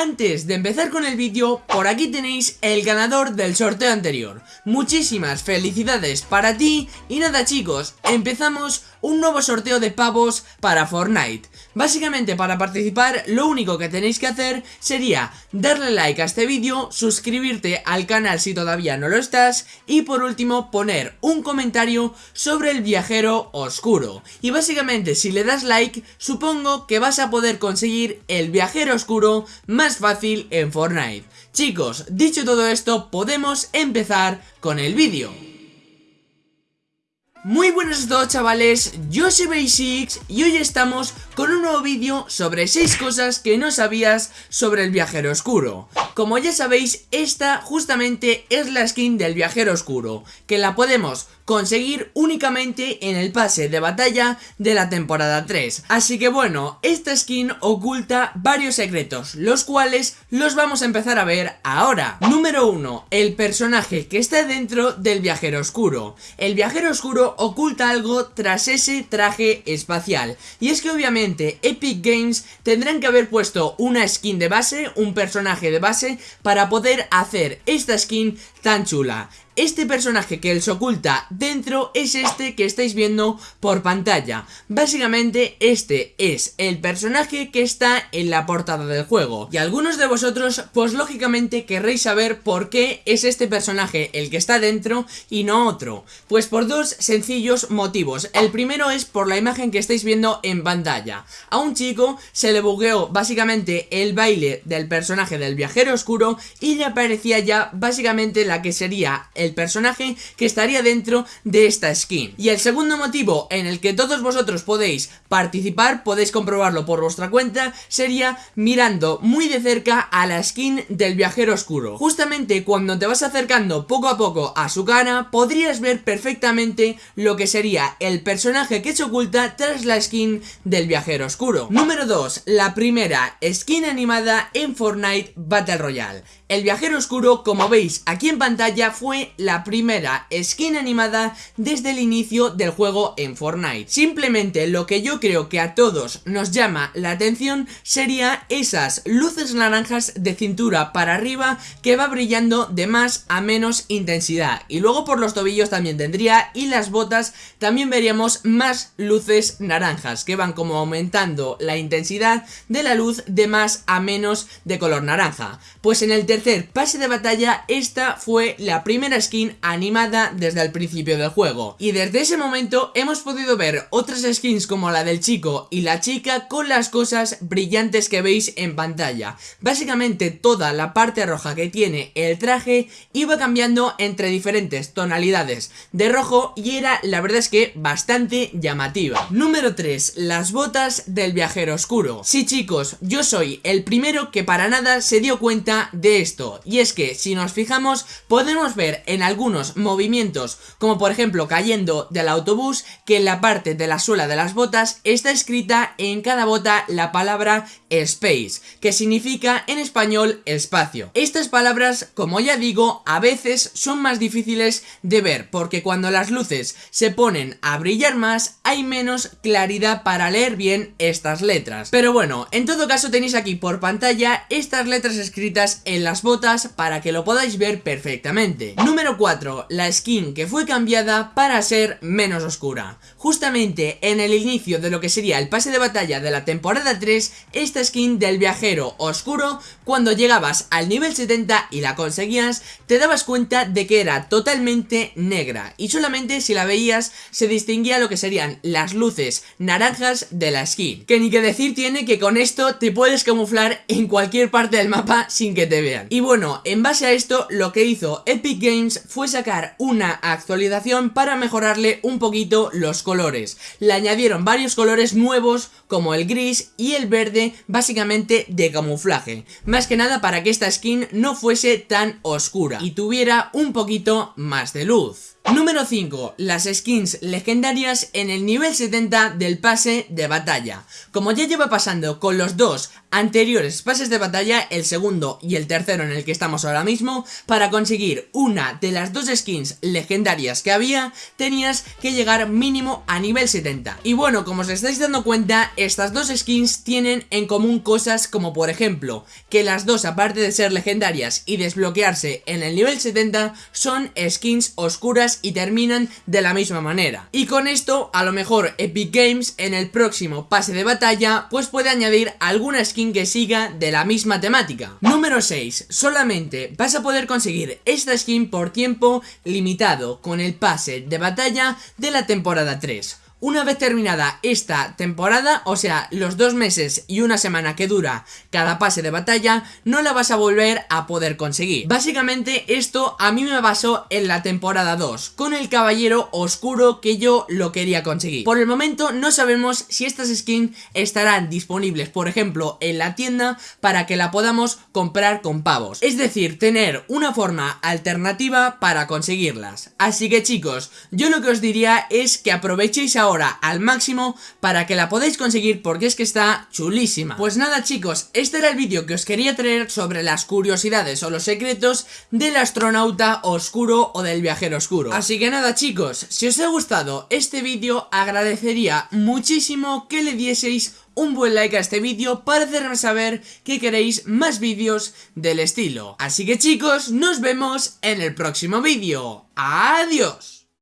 antes de empezar con el vídeo, por aquí tenéis el ganador del sorteo anterior. Muchísimas felicidades para ti y nada chicos, empezamos un nuevo sorteo de pavos para Fortnite. Básicamente para participar lo único que tenéis que hacer sería darle like a este vídeo, suscribirte al canal si todavía no lo estás y por último poner un comentario sobre el viajero oscuro. Y básicamente si le das like supongo que vas a poder conseguir el viajero oscuro más fácil en Fortnite. Chicos, dicho todo esto podemos empezar con el vídeo. Muy buenos a todos chavales, yo soy Basics y hoy estamos con un nuevo vídeo sobre 6 cosas que no sabías sobre el viajero oscuro. Como ya sabéis, esta justamente es la skin del viajero oscuro, que la podemos conseguir únicamente en el pase de batalla de la temporada 3. Así que bueno, esta skin oculta varios secretos, los cuales los vamos a empezar a ver ahora. Número 1. El personaje que está dentro del viajero oscuro. El viajero oscuro oculta algo tras ese traje espacial. Y es que obviamente Epic Games tendrán que haber puesto una skin de base, un personaje de base, para poder hacer esta skin tan chula. Este personaje que se oculta dentro es este que estáis viendo por pantalla. Básicamente este es el personaje que está en la portada del juego. Y algunos de vosotros pues lógicamente querréis saber por qué es este personaje el que está dentro y no otro. Pues por dos sencillos motivos. El primero es por la imagen que estáis viendo en pantalla. A un chico se le bugueó básicamente el baile del personaje del viajero oscuro y le aparecía ya básicamente la que sería el el personaje que estaría dentro de esta skin. Y el segundo motivo en el que todos vosotros podéis participar, podéis comprobarlo por vuestra cuenta, sería mirando muy de cerca a la skin del viajero oscuro. Justamente cuando te vas acercando poco a poco a su cara, podrías ver perfectamente lo que sería el personaje que se oculta tras la skin del viajero oscuro. Número 2. La primera skin animada en Fortnite Battle Royale. El viajero oscuro, como veis aquí en pantalla, fue la primera skin animada desde el inicio del juego en Fortnite. Simplemente lo que yo creo que a todos nos llama la atención sería esas luces naranjas de cintura para arriba que va brillando de más a menos intensidad. Y luego por los tobillos también tendría y las botas también veríamos más luces naranjas que van como aumentando la intensidad de la luz de más a menos de color naranja. Pues en el tercer pase de batalla esta fue la primera animada desde el principio del juego. Y desde ese momento hemos podido ver otras skins como la del chico y la chica con las cosas brillantes que veis en pantalla. Básicamente toda la parte roja que tiene el traje iba cambiando entre diferentes tonalidades de rojo y era la verdad es que bastante llamativa. Número 3. Las botas del viajero oscuro. Sí chicos, yo soy el primero que para nada se dio cuenta de esto. Y es que si nos fijamos podemos ver en algunos movimientos como por ejemplo cayendo del autobús que en la parte de la suela de las botas está escrita en cada bota la palabra space que significa en español espacio. Estas palabras como ya digo a veces son más difíciles de ver porque cuando las luces se ponen a brillar más hay menos claridad para leer bien estas letras. Pero bueno, en todo caso tenéis aquí por pantalla estas letras escritas en las botas para que lo podáis ver perfectamente. Número 4. La skin que fue cambiada para ser menos oscura. Justamente en el inicio de lo que sería el pase de batalla de la temporada 3, esta skin del viajero oscuro, cuando llegabas al nivel 70 y la conseguías, te dabas cuenta de que era totalmente negra y solamente si la veías se distinguía lo que serían las luces naranjas de la skin. Que ni que decir tiene que con esto te puedes camuflar en cualquier parte del mapa sin que te vean. Y bueno, en base a esto lo que hizo Epic Games fue sacar una actualización para mejorarle un poquito los colores. Le añadieron varios colores nuevos como el gris y el verde básicamente de camuflaje. Más que nada para que esta skin no fuese tan oscura y tuviera un poquito más de luz. Número 5. Las skins legendarias en el nivel 70 del pase de batalla. Como ya lleva pasando con los dos anteriores pases de batalla, el segundo y el tercero en el que estamos ahora mismo, para conseguir una de las dos skins legendarias que había, tenías que llegar mínimo a nivel 70. Y bueno, como os estáis dando cuenta, estas dos skins tienen en común cosas como por ejemplo, que las dos aparte de ser legendarias y desbloquearse en el nivel 70, son skins oscuras y terminan de la misma manera. Y con esto, a lo mejor Epic Games en el próximo pase de batalla, pues puede añadir alguna skin que siga de la misma temática. Número 6. Solamente vas a poder conseguir esta skin por tiempo limitado con el pase de batalla de la temporada 3. Una vez terminada esta temporada, o sea, los dos meses y una semana que dura cada pase de batalla, no la vas a volver a poder conseguir. Básicamente esto a mí me basó en la temporada 2, con el caballero oscuro que yo lo quería conseguir. Por el momento no sabemos si estas skins estarán disponibles, por ejemplo, en la tienda para que la podamos comprar con pavos. Es decir, tener una forma alternativa para conseguirlas. Así que chicos, yo lo que os diría es que aprovechéis ahora ahora al máximo para que la podáis conseguir porque es que está chulísima. Pues nada chicos, este era el vídeo que os quería traer sobre las curiosidades o los secretos del astronauta oscuro o del viajero oscuro. Así que nada chicos, si os ha gustado este vídeo agradecería muchísimo que le dieseis un buen like a este vídeo para hacerme saber que queréis más vídeos del estilo. Así que chicos, nos vemos en el próximo vídeo. ¡Adiós!